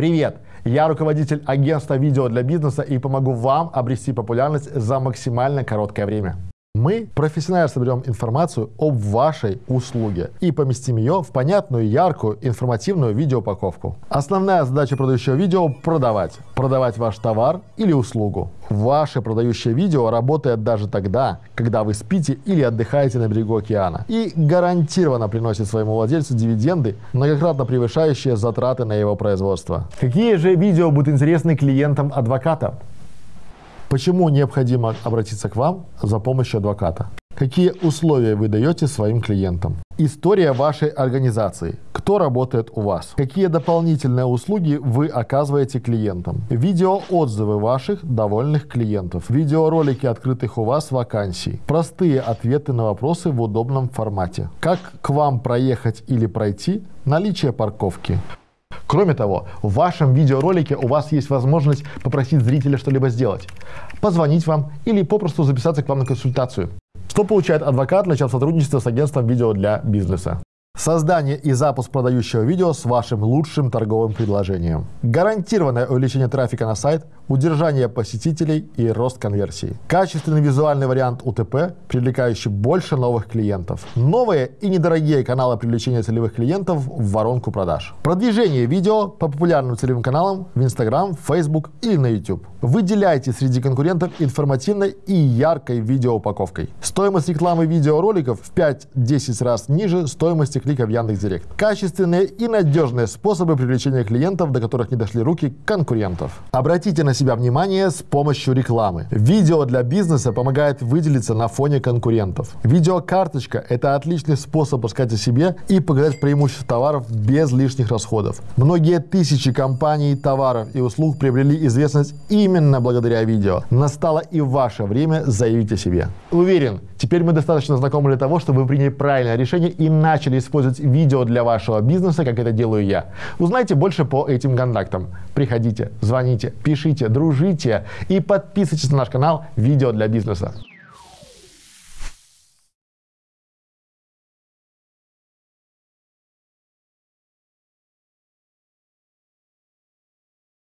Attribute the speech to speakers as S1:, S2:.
S1: Привет! Я руководитель агентства видео для бизнеса и помогу вам обрести популярность за максимально короткое время. Мы профессионально соберем информацию об вашей услуге и поместим ее в понятную, яркую, информативную видеоупаковку. Основная задача продающего видео – продавать. Продавать ваш товар или услугу. Ваше продающее видео работает даже тогда, когда вы спите или отдыхаете на берегу океана. И гарантированно приносит своему владельцу дивиденды, многократно превышающие затраты на его производство. Какие же видео будут интересны клиентам адвоката? Почему необходимо обратиться к вам за помощью адвоката? Какие условия вы даете своим клиентам? История вашей организации. Кто работает у вас? Какие дополнительные услуги вы оказываете клиентам? Видеоотзывы ваших довольных клиентов. Видеоролики открытых у вас вакансий. Простые ответы на вопросы в удобном формате. Как к вам проехать или пройти? Наличие парковки. Кроме того, в вашем видеоролике у вас есть возможность попросить зрителя что-либо сделать, позвонить вам или попросту записаться к вам на консультацию. Что получает адвокат, начав сотрудничество с агентством видео для бизнеса? Создание и запуск продающего видео с вашим лучшим торговым предложением. Гарантированное увеличение трафика на сайт, удержание посетителей и рост конверсии. Качественный визуальный вариант УТП, привлекающий больше новых клиентов. Новые и недорогие каналы привлечения целевых клиентов в воронку продаж. Продвижение видео по популярным целевым каналам в Instagram, Facebook или на YouTube. Выделяйте среди конкурентов информативной и яркой видеоупаковкой. Стоимость рекламы видеороликов в 5-10 раз ниже стоимости клика в Яндекс.Директ. Качественные и надежные способы привлечения клиентов, до которых не дошли руки конкурентов. Обратите на себя внимание с помощью рекламы. Видео для бизнеса помогает выделиться на фоне конкурентов. Видеокарточка – это отличный способ рассказать о себе и показать преимущества товаров без лишних расходов. Многие тысячи компаний, товаров и услуг приобрели известность именно благодаря видео. Настало и ваше время заявить о себе. Уверен, теперь мы достаточно знакомы для того, чтобы вы приняли правильное решение и начали использовать видео для вашего бизнеса, как это делаю я. Узнайте больше по этим контактам. Приходите, звоните, пишите, дружите и подписывайтесь на наш канал «Видео для бизнеса».